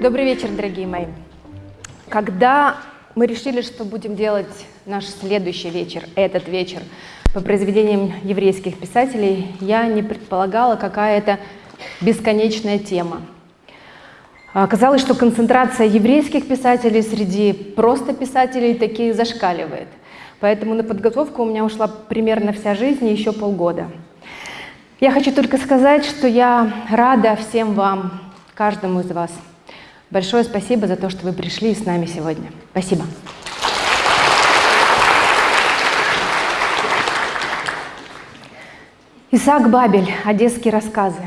Добрый вечер, дорогие мои. Когда мы решили, что будем делать наш следующий вечер, этот вечер, по произведениям еврейских писателей, я не предполагала, какая это бесконечная тема. Оказалось, что концентрация еврейских писателей среди просто писателей таки зашкаливает. Поэтому на подготовку у меня ушла примерно вся жизнь и еще полгода. Я хочу только сказать, что я рада всем вам, каждому из вас – Большое спасибо за то, что вы пришли с нами сегодня. Спасибо. Исаак Бабель. Одесские рассказы.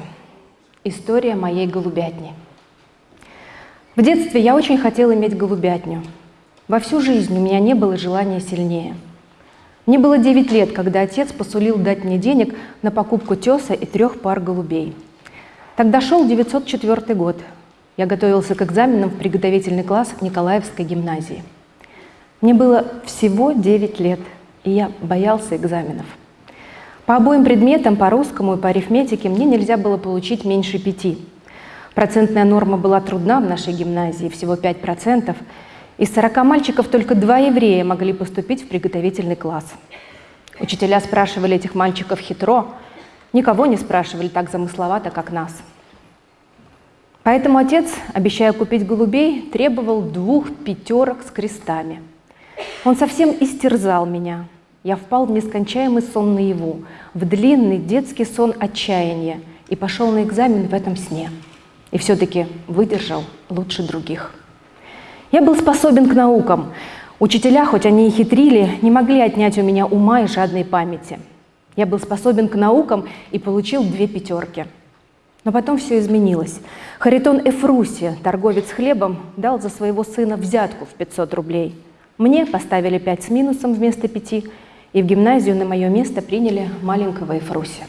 История моей голубятни. В детстве я очень хотела иметь голубятню. Во всю жизнь у меня не было желания сильнее. Мне было 9 лет, когда отец посулил дать мне денег на покупку теса и трех пар голубей. Тогда шел 904 год, я готовился к экзаменам в приготовительный класс Николаевской гимназии. Мне было всего 9 лет, и я боялся экзаменов. По обоим предметам, по русскому и по арифметике, мне нельзя было получить меньше пяти. Процентная норма была трудна в нашей гимназии, всего 5%. Из 40 мальчиков только два еврея могли поступить в приготовительный класс. Учителя спрашивали этих мальчиков хитро, никого не спрашивали так замысловато, как нас – Поэтому отец, обещая купить голубей, требовал двух пятерок с крестами. Он совсем истерзал меня. Я впал в нескончаемый сон наяву, в длинный детский сон отчаяния и пошел на экзамен в этом сне. И все-таки выдержал лучше других. Я был способен к наукам. Учителя, хоть они и хитрили, не могли отнять у меня ума и жадной памяти. Я был способен к наукам и получил две пятерки – но потом все изменилось. Харитон Эфруси, торговец хлебом, дал за своего сына взятку в 500 рублей. Мне поставили 5 с минусом вместо 5, и в гимназию на мое место приняли маленького Эфруси.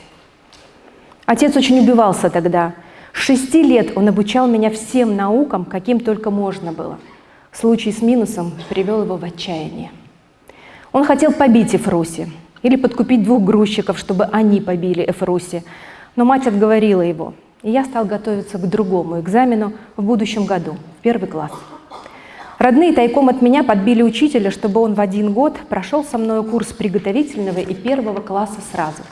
Отец очень убивался тогда. С шести лет он обучал меня всем наукам, каким только можно было. Случай с минусом привел его в отчаяние. Он хотел побить Эфруси или подкупить двух грузчиков, чтобы они побили Эфруси, но мать отговорила его – и я стал готовиться к другому экзамену в будущем году, в первый класс. Родные тайком от меня подбили учителя, чтобы он в один год прошел со мной курс приготовительного и первого класса сразу.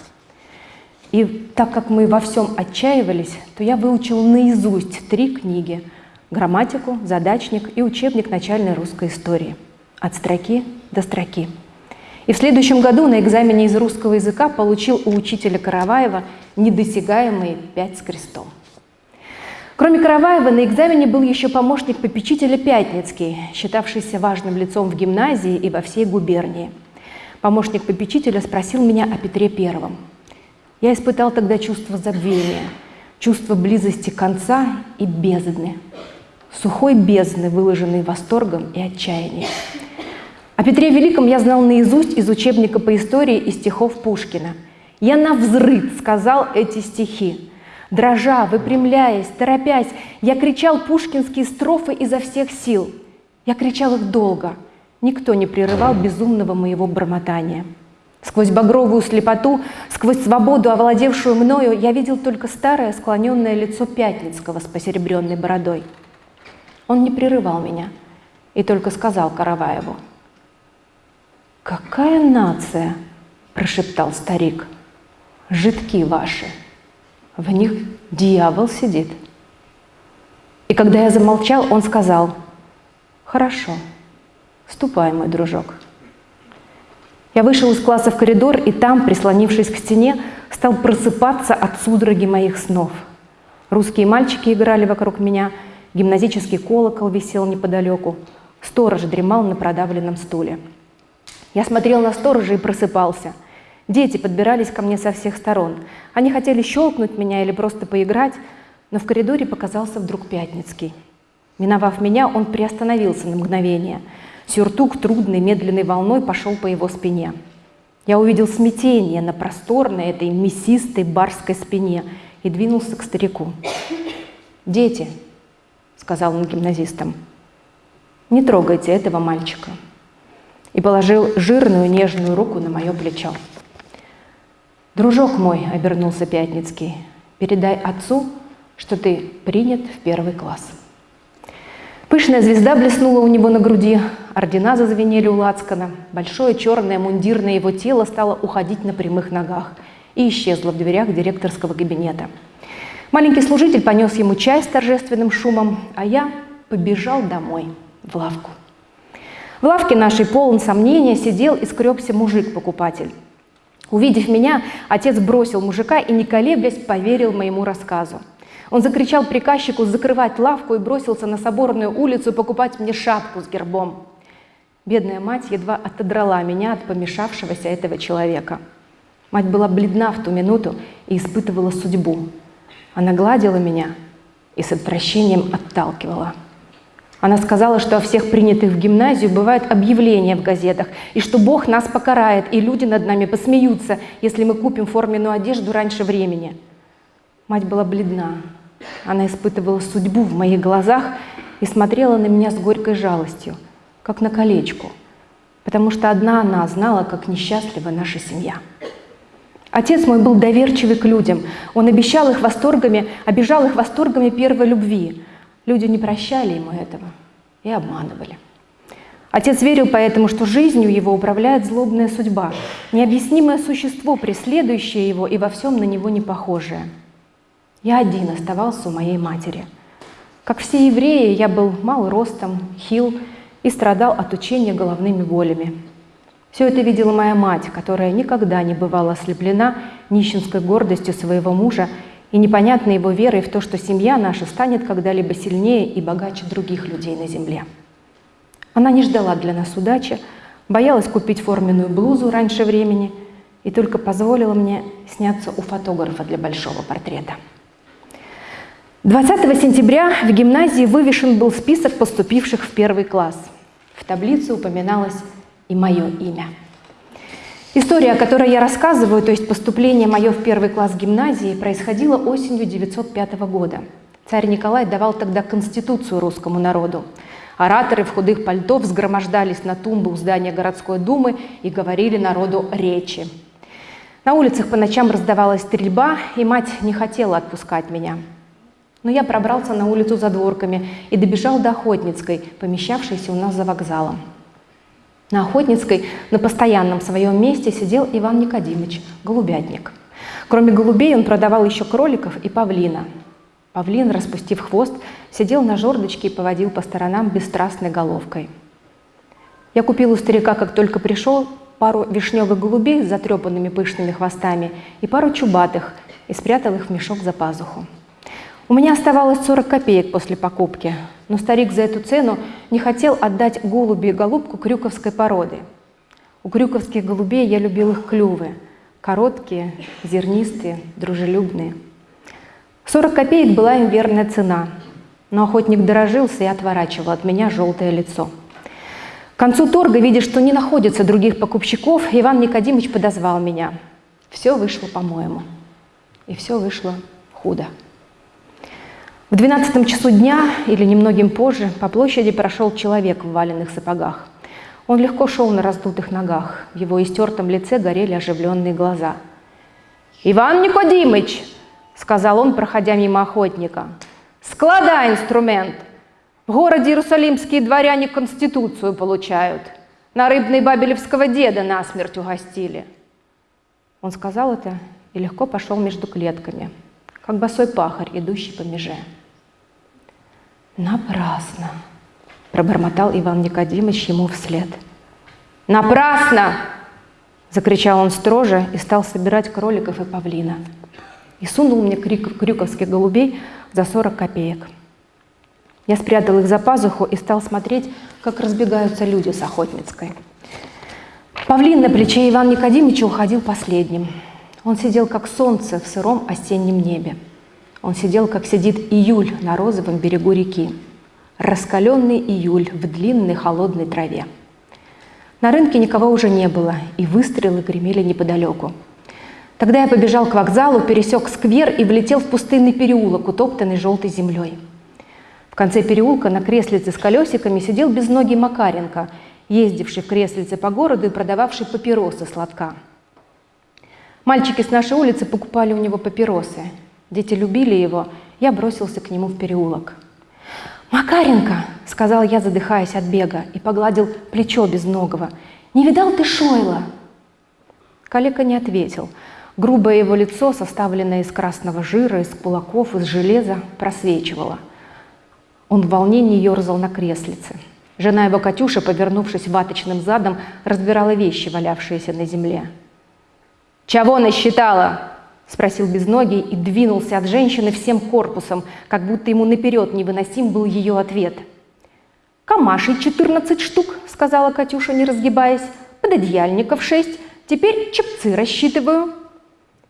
И так как мы во всем отчаивались, то я выучил наизусть три книги – грамматику, задачник и учебник начальной русской истории. От строки до строки. И в следующем году на экзамене из русского языка получил у учителя Караваева недосягаемые пять с крестом. Кроме Караваева, на экзамене был еще помощник попечителя Пятницкий, считавшийся важным лицом в гимназии и во всей губернии. Помощник попечителя спросил меня о Петре Первом. Я испытал тогда чувство забвения, чувство близости конца и бездны, сухой бездны, выложенной восторгом и отчаянием. О Петре Великом я знал наизусть из учебника по истории и стихов Пушкина. Я на взрыв сказал эти стихи. Дрожа, выпрямляясь, торопясь, я кричал пушкинские строфы изо всех сил. Я кричал их долго. Никто не прерывал безумного моего бормотания. Сквозь багровую слепоту, сквозь свободу, овладевшую мною, я видел только старое склоненное лицо Пятницкого с посеребренной бородой. Он не прерывал меня и только сказал Караваеву – «Какая нация?» – прошептал старик. «Жидки ваши, в них дьявол сидит». И когда я замолчал, он сказал, «Хорошо, ступай, мой дружок». Я вышел из класса в коридор, и там, прислонившись к стене, стал просыпаться от судороги моих снов. Русские мальчики играли вокруг меня, гимназический колокол висел неподалеку, сторож дремал на продавленном стуле. Я смотрел на сторожа и просыпался. Дети подбирались ко мне со всех сторон. Они хотели щелкнуть меня или просто поиграть, но в коридоре показался вдруг Пятницкий. Миновав меня, он приостановился на мгновение. Сюртук трудной медленной волной пошел по его спине. Я увидел смятение на просторной этой мясистой барской спине и двинулся к старику. «Дети», — сказал он гимназистам, — «не трогайте этого мальчика». и положил жирную нежную руку на мое плечо. «Дружок мой», — обернулся Пятницкий, — «передай отцу, что ты принят в первый класс». Пышная звезда блеснула у него на груди, ордена зазвенели у лацкана, большое черное мундирное его тело стало уходить на прямых ногах и исчезло в дверях директорского кабинета. Маленький служитель понес ему чай с торжественным шумом, а я побежал домой, в лавку. В лавке нашей полон сомнения сидел и скребся мужик-покупатель. Увидев меня, отец бросил мужика и, не колеблясь, поверил моему рассказу. Он закричал приказчику закрывать лавку и бросился на Соборную улицу покупать мне шапку с гербом. Бедная мать едва отодрала меня от помешавшегося этого человека. Мать была бледна в ту минуту и испытывала судьбу. Она гладила меня и с отвращением отталкивала. Она сказала, что о всех принятых в гимназию бывают объявления в газетах, и что Бог нас покарает, и люди над нами посмеются, если мы купим форменную одежду раньше времени. Мать была бледна, она испытывала судьбу в моих глазах и смотрела на меня с горькой жалостью, как на колечку, потому что одна она знала, как несчастлива наша семья. Отец мой был доверчивый к людям. Он обещал их восторгами, обижал их восторгами первой любви. Люди не прощали ему этого и обманывали. Отец верил поэтому, что жизнью его управляет злобная судьба, необъяснимое существо, преследующее его и во всем на него не похожее – я один оставался у моей матери. Как все евреи, я был мал ростом, хил и страдал от учения головными болями. Все это видела моя мать, которая никогда не бывала ослеплена нищенской гордостью своего мужа и непонятной его верой в то, что семья наша станет когда-либо сильнее и богаче других людей на земле. Она не ждала для нас удачи, боялась купить форменную блузу раньше времени и только позволила мне сняться у фотографа для большого портрета. 20 сентября в гимназии вывешен был список поступивших в первый класс. В таблице упоминалось и мое имя. История, о которой я рассказываю, то есть поступление мое в первый класс гимназии, происходило осенью 905 года. Царь Николай давал тогда конституцию русскому народу. Ораторы в худых пальто взгромождались на тумбы у здания городской думы и говорили народу речи. На улицах по ночам раздавалась стрельба, и мать не хотела отпускать меня. Но я пробрался на улицу за дворками и добежал до Охотницкой, помещавшейся у нас за вокзалом. На Охотницкой на постоянном своем месте сидел Иван Никодимович, голубятник. Кроме голубей он продавал еще кроликов и павлина. Павлин, распустив хвост, сидел на жердочке и поводил по сторонам бесстрастной головкой. Я купил у старика, как только пришел, пару вишневых голубей с затрепанными пышными хвостами и пару чубатых, и спрятал их в мешок за пазуху. У меня оставалось 40 копеек после покупки, но старик за эту цену не хотел отдать голуби и голубку крюковской породы. У крюковских голубей я любил их клювы, короткие, зернистые, дружелюбные. 40 копеек была им верная цена, но охотник дорожился и отворачивал от меня желтое лицо. К концу торга, видя, что не находится других покупщиков, Иван Никодимович подозвал меня. Все вышло по-моему. И все вышло худо. В двенадцатом часу дня или немногим позже по площади прошел человек в валенных сапогах. Он легко шел на раздутых ногах, в его истертом лице горели оживленные глаза. «Иван Никодимыч!» — сказал он, проходя мимо охотника. «Складай инструмент! В городе Иерусалимские дворяне конституцию получают. На рыбной бабелевского деда насмерть угостили». Он сказал это и легко пошел между клетками, как босой пахарь, идущий по меже. «Напрасно!» – пробормотал Иван Никодимович ему вслед. «Напрасно!» – закричал он строже и стал собирать кроликов и павлина. И сунул мне крик, крюковских голубей за 40 копеек. Я спрятал их за пазуху и стал смотреть, как разбегаются люди с Охотницкой. Павлин на плече Ивана Никодимовича уходил последним. Он сидел, как солнце в сыром осеннем небе. Он сидел, как сидит июль на розовом берегу реки. Раскаленный июль в длинной холодной траве. На рынке никого уже не было, и выстрелы гремели неподалеку. Тогда я побежал к вокзалу, пересек сквер и влетел в пустынный переулок, утоптанный желтой землей. В конце переулка на креслице с колесиками сидел безногий Макаренко ездивший в креслице по городу и продававший папиросы сладка. Мальчики с нашей улицы покупали у него папиросы. Дети любили его, я бросился к нему в переулок. «Макаренко!» — сказал я, задыхаясь от бега, и погладил плечо безногого. «Не видал ты Шойла?» Калека не ответил. Грубое его лицо, составленное из красного жира, из кулаков, из железа, просвечивало. Он в волнении ерзал на креслице. Жена его Катюша, повернувшись ваточным задом, разбирала вещи, валявшиеся на земле. «Чего насчитала?» – спросил безногий и двинулся от женщины всем корпусом, как будто ему наперед невыносим был ее ответ. «Камашей 14 штук», – сказала Катюша, не разгибаясь, «пододеяльников 6, теперь чепцы рассчитываю».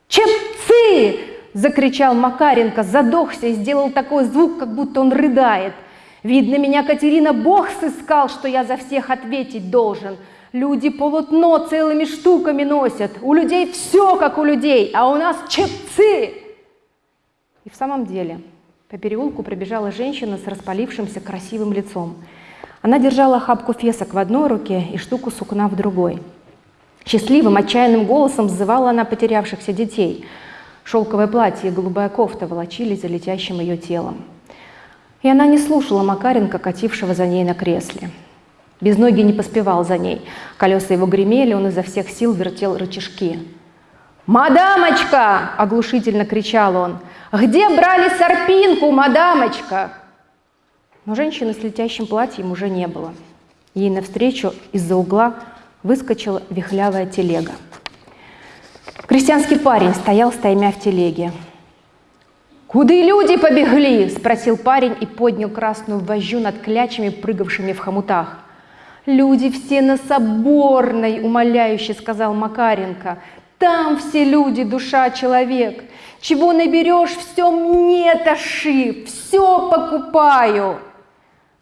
«Чепцы!» – закричал Макаренко, задохся и сделал такой звук, как будто он рыдает. «Видно, меня, Катерина, Бог сыскал, что я за всех ответить должен. Люди полотно целыми штуками носят. У людей все как у людей, а у нас чепцы. И в самом деле по переулку пробежала женщина с распалившимся красивым лицом. Она держала охапку фесок в одной руке и штуку сукна в другой. Счастливым, отчаянным голосом взывала она потерявшихся детей. Шелковое платье и голубая кофта волочились за летящим ее телом. И она не слушала Макаренко, катившего за ней на кресле. Без ноги не поспевал за ней. Колеса его гремели, он изо всех сил вертел рычажки. «Мадамочка!» – оглушительно кричал он. «Где брали сорпинку, мадамочка?» Но женщины с летящим платьем уже не было. Ей навстречу из-за угла выскочила вихлявая телега. Крестьянский парень стоял, стаймя в телеге. «Куды люди побегли?» – спросил парень и поднял красную вожжу над клячами, прыгавшими в хомутах. Люди все на Соборной, умоляюще сказал Макаренко. Там все люди, душа, человек. Чего наберешь, все мне таши, все покупаю.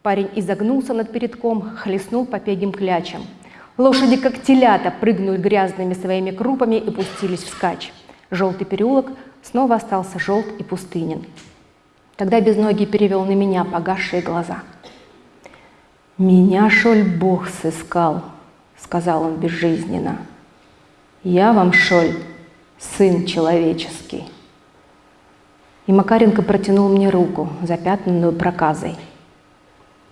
Парень изогнулся над передком, хлестнул по пегим клячам. Лошади, как телята, прыгнули грязными своими крупами и пустились вскачь. Желтый переулок снова остался желт и пустынен. Тогда безногий перевел на меня погасшие глаза – «Меня, шоль, Бог сыскал», — сказал он безжизненно. «Я вам, шоль, сын человеческий». И Макаренко протянул мне руку, запятнанную проказой.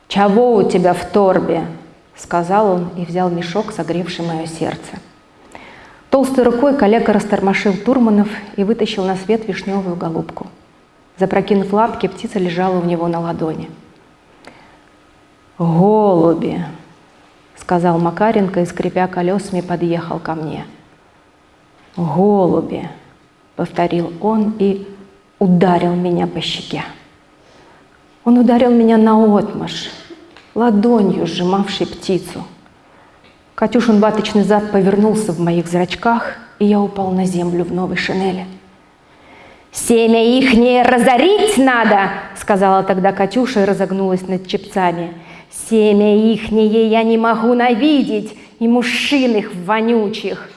«Чего у тебя в торбе?» — сказал он и взял мешок, согревший мое сердце. Толстой рукой коллега растормошил Турманов и вытащил на свет вишневую голубку. Запрокинув лапки, птица лежала у него на ладони. «Голуби!» — сказал Макаренко и, скрипя колесами, подъехал ко мне. «Голуби!» — повторил он и ударил меня по щеке. Он ударил меня наотмашь, ладонью сжимавшей птицу. Катюшин ваточный зад повернулся в моих зрачках, и я упал на землю в новой шинели. «Семя ихнее разорить надо!» — сказала тогда Катюша и разогнулась над чепцами — Семя ихнее я не могу навидеть, и мужчин их вонючих.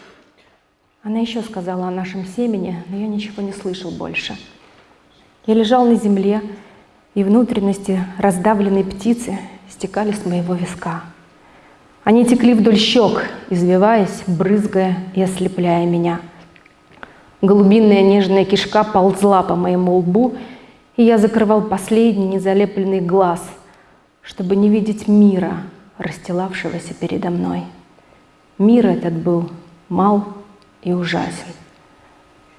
Она еще сказала о нашем семени, но я ничего не слышал больше. Я лежал на земле, и внутренности раздавленной птицы стекали с моего виска. Они текли вдоль щек, извиваясь, брызгая и ослепляя меня. Голубинная нежная кишка ползла по моему лбу, и я закрывал последний незалепленный глаз – чтобы не видеть мира, расстилавшегося передо мной. Мир этот был мал и ужасен.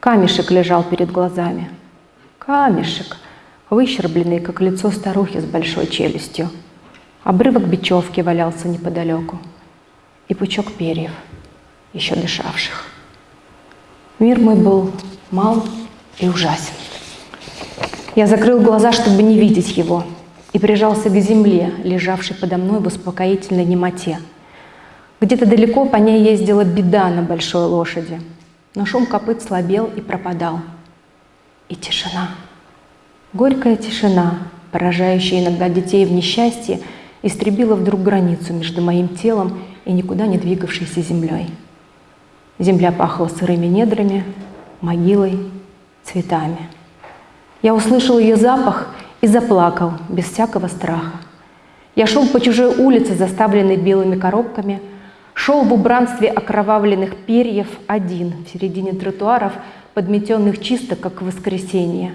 Камешек лежал перед глазами. Камешек, выщербленный, как лицо старухи с большой челюстью. Обрывок бечевки валялся неподалеку. И пучок перьев, еще дышавших. Мир мой был мал и ужасен. Я закрыл глаза, чтобы не видеть его – и прижался к земле, лежавшей подо мной в успокоительной немоте. Где-то далеко по ней ездила беда на большой лошади, но шум копыт слабел и пропадал. И тишина. Горькая тишина, поражающая иногда детей в несчастье, истребила вдруг границу между моим телом и никуда не двигавшейся землей. Земля пахла сырыми недрами, могилой, цветами. Я услышал ее запах и заплакал без всякого страха. Я шел по чужой улице, заставленной белыми коробками, шел в убранстве окровавленных перьев один в середине тротуаров, подметенных чисто, как в воскресенье,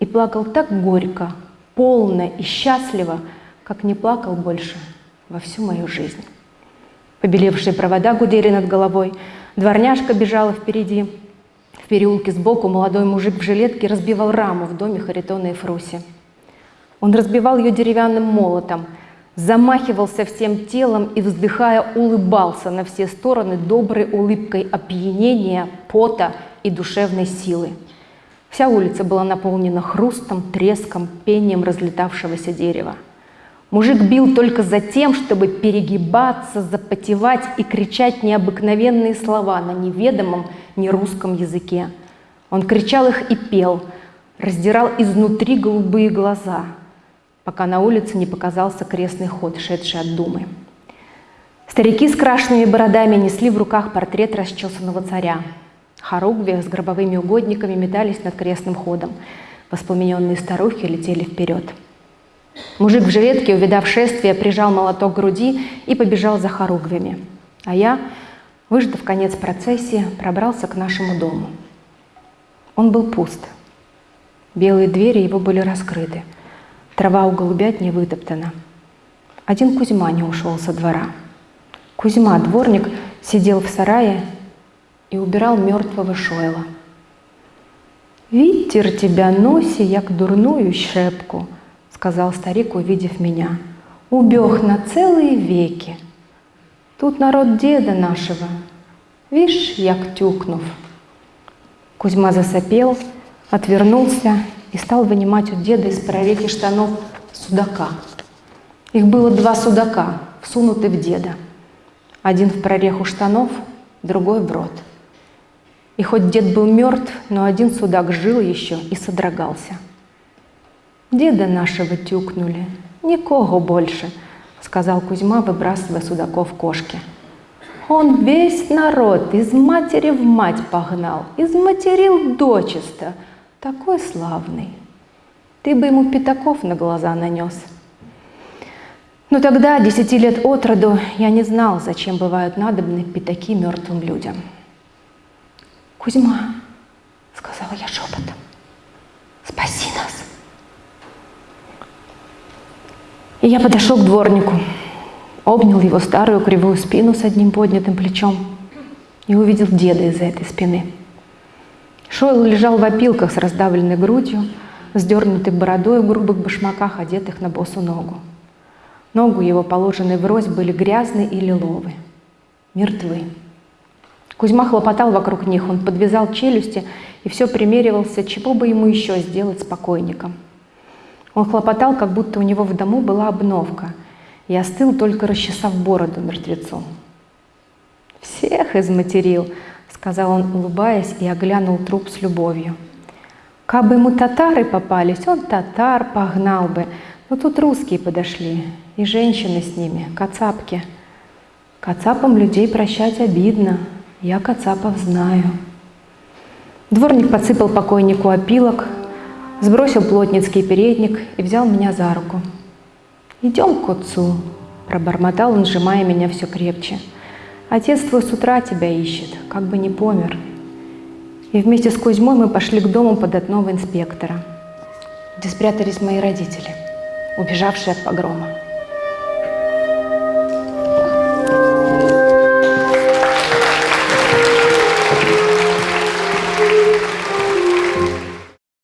и плакал так горько, полно и счастливо, как не плакал больше во всю мою жизнь. Побелевшие провода гудели над головой, дворняжка бежала впереди. В переулке сбоку молодой мужик в жилетке разбивал раму в доме Харитона и Фруси. Он разбивал ее деревянным молотом, замахивался всем телом и, вздыхая, улыбался на все стороны доброй улыбкой опьянения, пота и душевной силы. Вся улица была наполнена хрустом, треском, пением разлетавшегося дерева. Мужик бил только за тем, чтобы перегибаться, запотевать и кричать необыкновенные слова на неведомом нерусском языке. Он кричал их и пел, раздирал изнутри голубые глаза, пока на улице не показался крестный ход, шедший от Думы. Старики с крашенными бородами несли в руках портрет расчесанного царя. Хоругви с гробовыми угодниками метались над крестным ходом. Воспламененные старухи летели вперед. Мужик в жилетке, увидав шествие, прижал молоток к груди и побежал за хоругвями. А я, выждав конец процессии, пробрался к нашему дому. Он был пуст. Белые двери его были раскрыты. Трава у голубят не вытоптана. Один Кузьма не ушел со двора. Кузьма, дворник, сидел в сарае и убирал мертвого Шойла. «Вітер тебя носи, як дурную щепку», — сказал старик, увидев меня. «Убег на целые веки. Тут народ деда нашего, вишь, як тюкнув». Кузьма засопел, отвернулся и стал вынимать у деда из прореки штанов судака. Их было два судака, всунуты в деда. Один в прореху штанов, другой в рот. И хоть дед был мертв, но один судак жил еще и содрогался. «Деда нашего тюкнули, никого больше», — сказал Кузьма, выбрасывая судаков кошки. «Он весь народ из матери в мать погнал, изматерил дочисто, такой славный. Ты бы ему пятаков на глаза нанес». Но тогда, десяти лет от роду, я не знал, зачем бывают надобны пятаки мертвым людям. «Кузьма», — сказала я шепотом, — «спаси нас». И я подошел к дворнику, обнял его старую кривую спину с одним поднятым плечом и увидел деда из-за этой спины. Шойл лежал в опилках с раздавленной грудью, сдернутой бородой в грубых башмаках, одетых на босу ногу. Ногу его, положенные врозь, были грязные и лиловые, мертвы. Кузьма хлопотал вокруг них, он подвязал челюсти и все примеривался, чего бы ему еще сделать с покойником. Он хлопотал, как будто у него в дому была обновка, и остыл, только расчесав бороду мертвецу. «Всех изматерил», — сказал он, улыбаясь, и оглянул труп с любовью. «Кабы ему татары попались, он татар погнал бы, но тут русские подошли, и женщины с ними, кацапки. Кацапам людей прощать обидно, я Кацапов знаю. Дворник подсыпал покойнику опилок, сбросил плотницкий передник и взял меня за руку. «Идем к отцу», – пробормотал он, сжимая меня все крепче. «Отец твой с утра тебя ищет, как бы не помер». И вместе с Кузьмой мы пошли к дому податного инспектора, где спрятались мои родители, убежавшие от погрома.